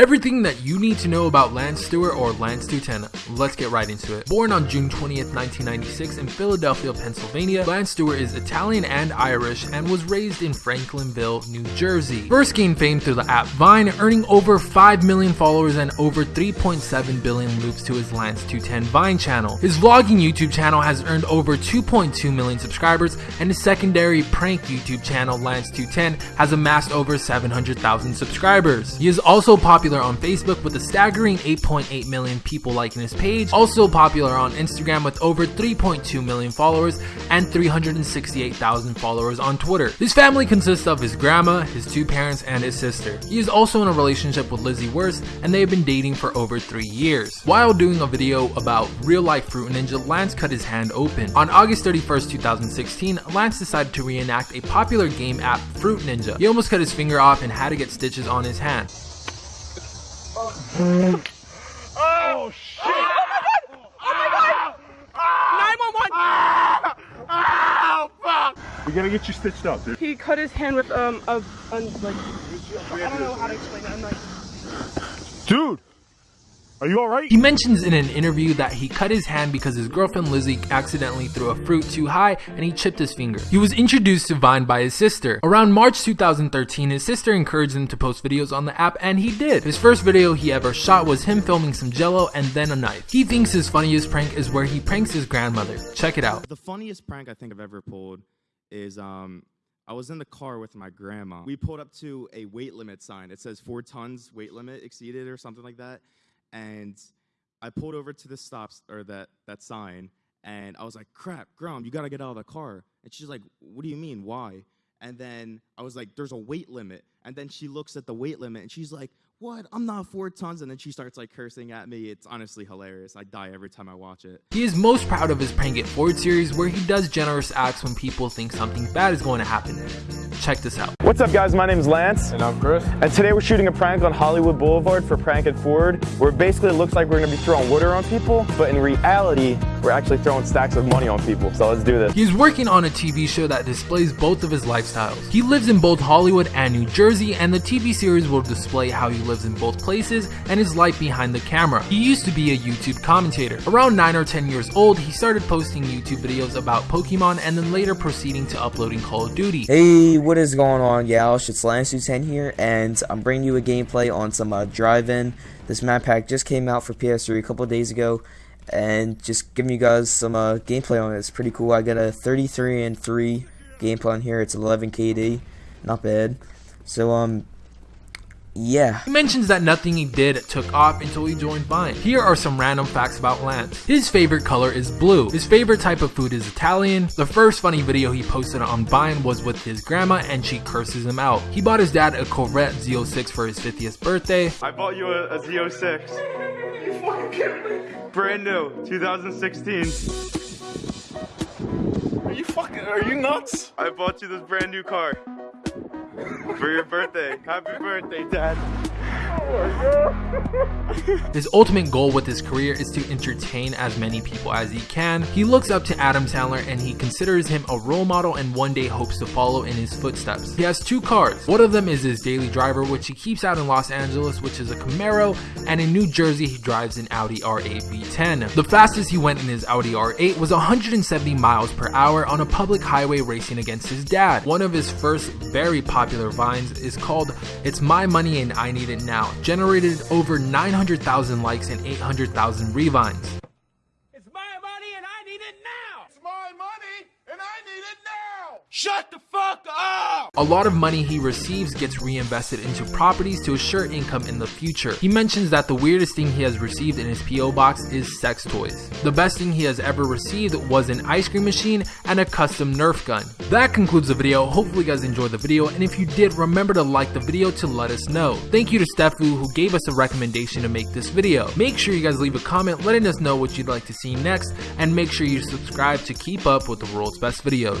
Everything that you need to know about Lance Stewart or Lance 210, let's get right into it. Born on June 20th, 1996 in Philadelphia, Pennsylvania, Lance Stewart is Italian and Irish and was raised in Franklinville, New Jersey. First gained fame through the app Vine, earning over 5 million followers and over 3.7 billion loops to his Lance 210 Vine channel. His vlogging YouTube channel has earned over 2.2 million subscribers and his secondary prank YouTube channel Lance 210 has amassed over 700,000 subscribers. He is also popular on Facebook with a staggering 8.8 million people liking his page, also popular on Instagram with over 3.2 million followers and 368,000 followers on Twitter. His family consists of his grandma, his two parents, and his sister. He is also in a relationship with Lizzie Wurst and they have been dating for over three years. While doing a video about real life Fruit Ninja, Lance cut his hand open. On August 31st, 2016, Lance decided to reenact a popular game app, Fruit Ninja. He almost cut his finger off and had to get stitches on his hand. Oh shit! Oh my god! Oh my god! 911! Oh fuck! We gotta get you stitched up, dude. He cut his hand with um a, a like I don't know how to explain it. I'm like Dude, are you alright? He mentions in an interview that he cut his hand because his girlfriend Lizzie accidentally threw a fruit too high and he chipped his finger. He was introduced to Vine by his sister. Around March 2013, his sister encouraged him to post videos on the app and he did. His first video he ever shot was him filming some jello and then a knife. He thinks his funniest prank is where he pranks his grandmother. Check it out. The funniest prank I think I've ever pulled is um, I was in the car with my grandma. We pulled up to a weight limit sign. It says four tons weight limit exceeded or something like that. And I pulled over to the stops or that that sign, and I was like, "Crap, Grom, you gotta get out of the car." And she's like, "What do you mean? Why?" And then I was like, "There's a weight limit." And then she looks at the weight limit, and she's like, "What? I'm not four tons." And then she starts like cursing at me. It's honestly hilarious. I die every time I watch it. He is most proud of his Prank It Forward series where he does generous acts when people think something bad is going to happen. Check this out. What's up guys, my name is Lance. And I'm Chris. And today we're shooting a prank on Hollywood Boulevard for Prank It Forward, where basically it looks like we're gonna be throwing water on people, but in reality, we're actually throwing stacks of money on people. So let's do this. He's working on a TV show that displays both of his lifestyles. He lives in both Hollywood and New Jersey, and the TV series will display how he lives in both places and his life behind the camera. He used to be a YouTube commentator. Around 9 or 10 years old, he started posting YouTube videos about Pokemon and then later proceeding to uploading Call of Duty. Hey, what is going on, Yaush? It's Lance10 here, and I'm bringing you a gameplay on some uh, Drive-In. This map pack just came out for PS3 a couple days ago, and just giving you guys some uh, gameplay on it. It's pretty cool. I got a 33 and 3 gameplay on here. It's 11 KD, not bad. So um, yeah. He mentions that nothing he did took off until he joined Vine. Here are some random facts about Lance. His favorite color is blue. His favorite type of food is Italian. The first funny video he posted on Vine was with his grandma and she curses him out. He bought his dad a Corvette Z06 for his 50th birthday. I bought you a, a Z06. Brand new, 2016. Are you fucking, are you nuts? I bought you this brand new car. For your birthday. Happy birthday, Dad. His ultimate goal with his career is to entertain as many people as he can. He looks up to Adam Sandler and he considers him a role model and one day hopes to follow in his footsteps. He has two cars. One of them is his daily driver, which he keeps out in Los Angeles, which is a Camaro, and in New Jersey, he drives an Audi R8 V10. The fastest he went in his Audi R8 was 170 miles per hour on a public highway racing against his dad. One of his first very popular vines is called It's My Money and I Need It Now, generated over 900,000 likes and 800,000 revines. It's my money and I need it now. It's my money and I need it now! Shut the fuck up! A lot of money he receives gets reinvested into properties to assure income in the future. He mentions that the weirdest thing he has received in his P.O. box is sex toys. The best thing he has ever received was an ice cream machine and a custom Nerf gun. That concludes the video. Hopefully you guys enjoyed the video and if you did, remember to like the video to let us know. Thank you to Stefu who gave us a recommendation to make this video. Make sure you guys leave a comment letting us know what you'd like to see next and make sure you subscribe to keep up with the world's best videos.